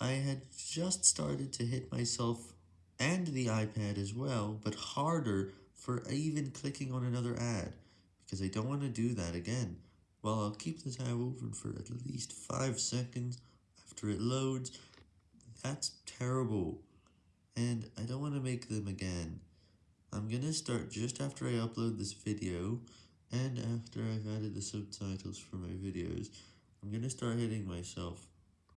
I had just started to hit myself and the iPad as well, but harder for even clicking on another ad, because I don't want to do that again. Well, I'll keep the tab open for at least 5 seconds after it loads. That's terrible, and I don't want to make them again. I'm gonna start just after I upload this video, and after I've added the subtitles for my videos, I'm gonna start hitting myself.